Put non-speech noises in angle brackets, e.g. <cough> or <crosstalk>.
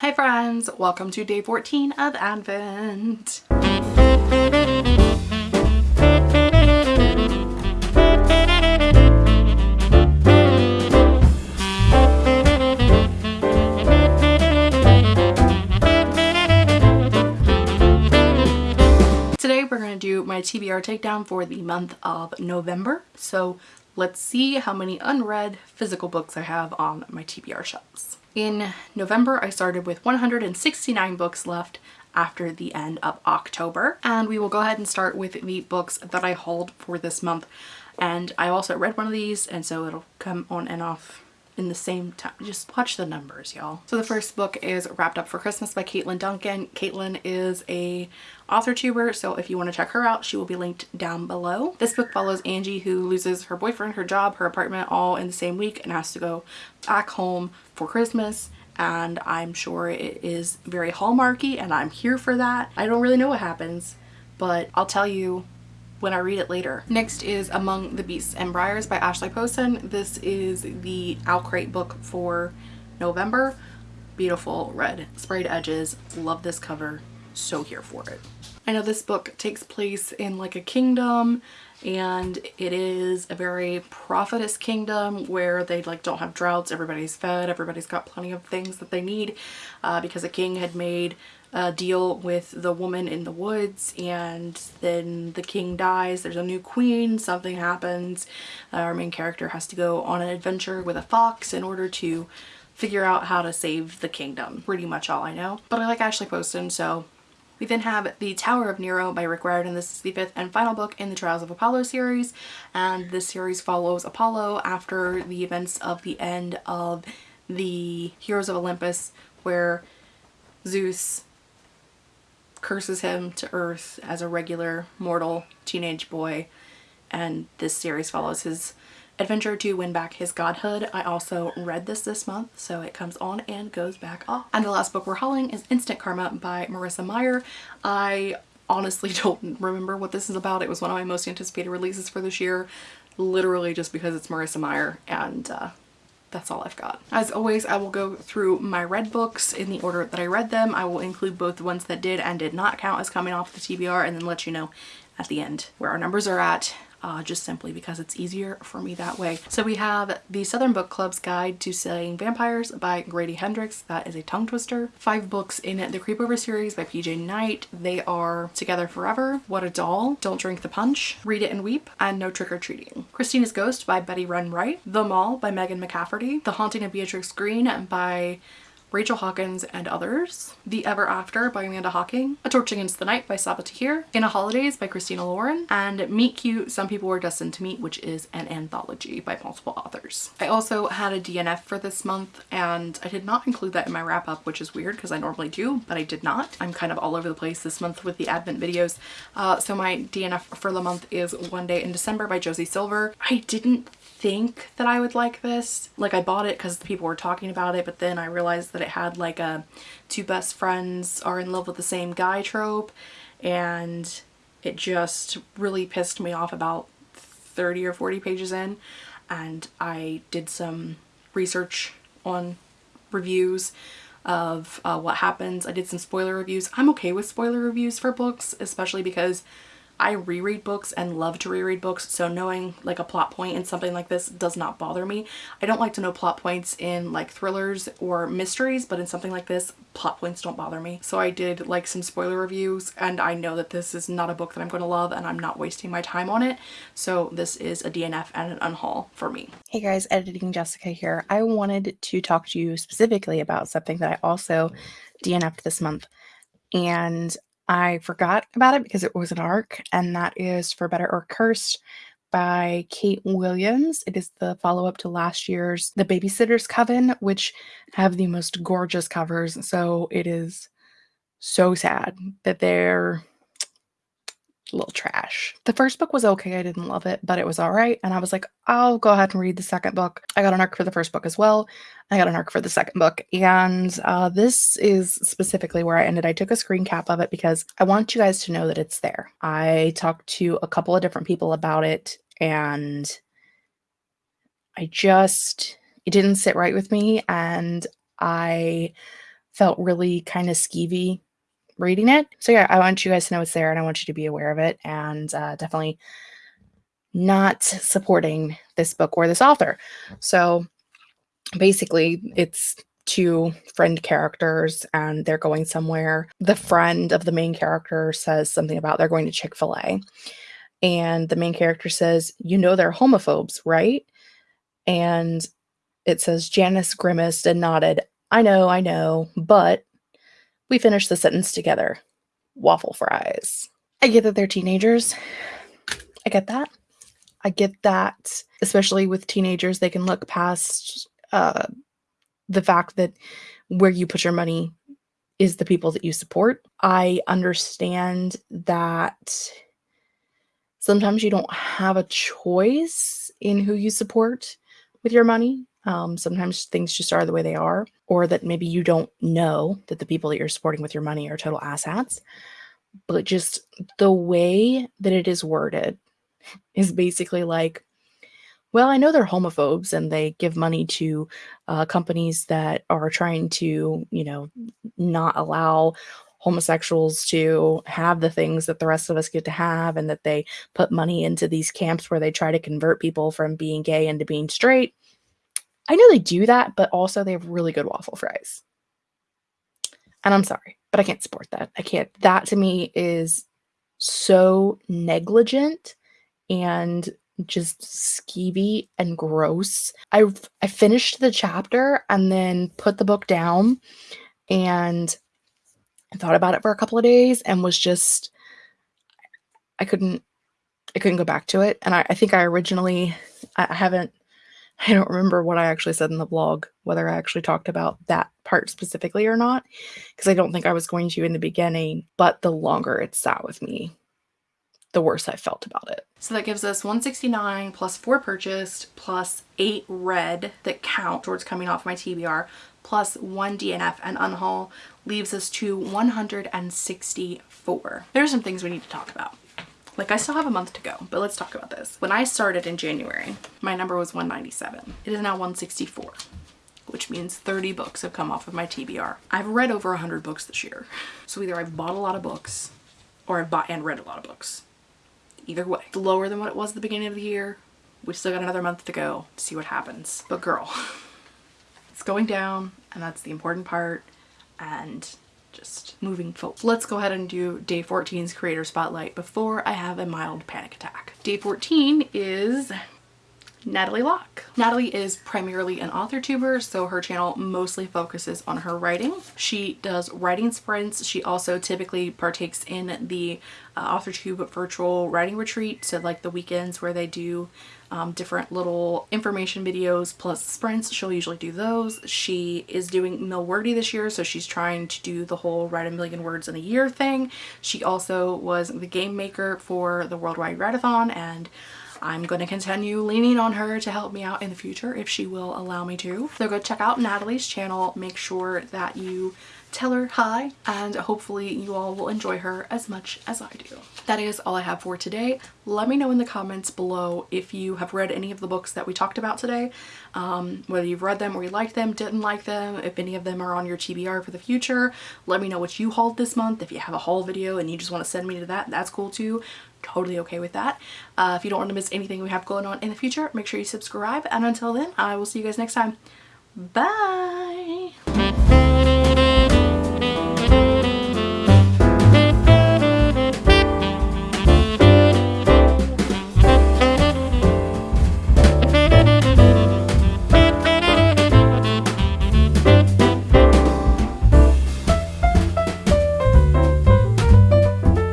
Hi friends, welcome to day 14 of Advent. Today we're going to do my TBR takedown for the month of November. So let's see how many unread physical books I have on my TBR shelves. In November, I started with 169 books left after the end of October. And we will go ahead and start with the books that I hauled for this month. And I also read one of these, and so it'll come on and off in the same time. Just watch the numbers, y'all. So the first book is Wrapped Up for Christmas by Caitlin Duncan. Caitlin is a author tuber, so if you want to check her out, she will be linked down below. This book follows Angie who loses her boyfriend, her job, her apartment all in the same week and has to go back home for Christmas and I'm sure it is very hallmarky and I'm here for that. I don't really know what happens, but I'll tell you when I read it later. Next is Among the Beasts and Briars by Ashley Poston. This is the OwlCrate book for November. Beautiful red sprayed edges. Love this cover. So here for it. I know this book takes place in like a kingdom and it is a very prophetess kingdom where they like don't have droughts. Everybody's fed. Everybody's got plenty of things that they need uh, because a king had made a deal with the woman in the woods and then the king dies. There's a new queen. Something happens. Uh, our main character has to go on an adventure with a fox in order to figure out how to save the kingdom. Pretty much all I know. But I like Ashley Poston so we then have The Tower of Nero by Rick Riordan. This is the fifth and final book in the Trials of Apollo series and this series follows Apollo after the events of the end of the Heroes of Olympus where Zeus curses him to earth as a regular mortal teenage boy and this series follows his adventure to win back his godhood. I also read this this month so it comes on and goes back off. And the last book we're hauling is Instant Karma by Marissa Meyer. I honestly <laughs> don't remember what this is about. It was one of my most anticipated releases for this year literally just because it's Marissa Meyer and uh, that's all I've got. As always, I will go through my read books in the order that I read them. I will include both the ones that did and did not count as coming off the TBR and then let you know at the end where our numbers are at uh, just simply because it's easier for me that way. So we have the Southern Book Club's Guide to Slaying Vampires by Grady Hendrix. That is a tongue twister. Five books in the Creepover series by PJ Night. They are Together Forever, What a Doll, Don't Drink the Punch, Read It and Weep, and No Trick or Treating. Christina's Ghost by Betty Ren Wright, The Mall by Megan McCafferty, The Haunting of Beatrix Green by Rachel Hawkins and others, The Ever After by Amanda Hocking, A Torch Against the Night by Sabaa Tahir, In a Holidaze by Christina Lauren, and Meet Cute, Some People Were Destined to Meet, which is an anthology by multiple authors. I also had a DNF for this month and I did not include that in my wrap up, which is weird because I normally do, but I did not. I'm kind of all over the place this month with the advent videos. Uh, so my DNF for the month is One Day in December by Josie Silver. I didn't think that I would like this. Like I bought it because people were talking about it, but then I realized that it had like a two best friends are in love with the same guy trope and it just really pissed me off about 30 or 40 pages in and I did some research on reviews of uh, what happens. I did some spoiler reviews. I'm okay with spoiler reviews for books, especially because I reread books and love to reread books so knowing like a plot point in something like this does not bother me. I don't like to know plot points in like thrillers or mysteries but in something like this plot points don't bother me. So I did like some spoiler reviews and I know that this is not a book that I'm going to love and I'm not wasting my time on it. So this is a DNF and an unhaul for me. Hey guys, editing Jessica here. I wanted to talk to you specifically about something that I also DNF'd this month and I forgot about it because it was an arc, and that is For Better or Cursed by Kate Williams. It is the follow up to last year's The Babysitter's Coven, which have the most gorgeous covers. So it is so sad that they're little trash. The first book was okay. I didn't love it, but it was all right. And I was like, I'll go ahead and read the second book. I got an arc for the first book as well. I got an arc for the second book. And uh, this is specifically where I ended. I took a screen cap of it because I want you guys to know that it's there. I talked to a couple of different people about it and I just, it didn't sit right with me. And I felt really kind of skeevy reading it. So yeah, I want you guys to know it's there and I want you to be aware of it and uh, definitely not supporting this book or this author. So basically, it's two friend characters and they're going somewhere. The friend of the main character says something about they're going to Chick fil A. And the main character says, You know, they're homophobes, right? And it says, Janice grimaced and nodded. I know, I know, but we finished the sentence together. Waffle fries. I get that they're teenagers. I get that. I get that, especially with teenagers, they can look past uh, the fact that where you put your money is the people that you support. I understand that sometimes you don't have a choice in who you support with your money. Um, sometimes things just are the way they are, or that maybe you don't know that the people that you're supporting with your money are total asshats. But just the way that it is worded is basically like, well, I know they're homophobes and they give money to uh, companies that are trying to, you know, not allow homosexuals to have the things that the rest of us get to have and that they put money into these camps where they try to convert people from being gay into being straight. I know they do that, but also they have really good waffle fries. And I'm sorry, but I can't support that. I can't. That to me is so negligent and just skeevy and gross. I I finished the chapter and then put the book down and thought about it for a couple of days and was just I couldn't I couldn't go back to it. And I, I think I originally I haven't I don't remember what I actually said in the blog, whether I actually talked about that part specifically or not, because I don't think I was going to in the beginning, but the longer it sat with me, the worse I felt about it. So that gives us 169 plus four purchased plus eight read that count towards coming off my TBR plus one DNF and unhaul leaves us to 164. There are some things we need to talk about. Like I still have a month to go, but let's talk about this. When I started in January, my number was 197. It is now 164 which means 30 books have come off of my TBR. I've read over 100 books this year. So either I've bought a lot of books or I've bought and read a lot of books. Either way, it's lower than what it was at the beginning of the year. We still got another month to go to see what happens. But girl, <laughs> it's going down and that's the important part. And just moving forward. Let's go ahead and do day 14's creator spotlight before I have a mild panic attack. Day 14 is Natalie Locke. Natalie is primarily an author tuber, so her channel mostly focuses on her writing. She does writing sprints. She also typically partakes in the uh, AuthorTube virtual writing retreat, so like the weekends where they do um, different little information videos plus sprints. She'll usually do those. She is doing Milwordy this year, so she's trying to do the whole write a million words in a year thing. She also was the game maker for the Worldwide Write-A-Thon and I'm going to continue leaning on her to help me out in the future if she will allow me to. So go check out Natalie's channel. Make sure that you tell her hi and hopefully you all will enjoy her as much as I do. That is all I have for today. Let me know in the comments below if you have read any of the books that we talked about today, um, whether you've read them or you liked them, didn't like them, if any of them are on your TBR for the future. Let me know what you hauled this month. If you have a haul video and you just want to send me to that, that's cool too totally okay with that. Uh, if you don't want to miss anything we have going on in the future, make sure you subscribe. And until then, I will see you guys next time. Bye!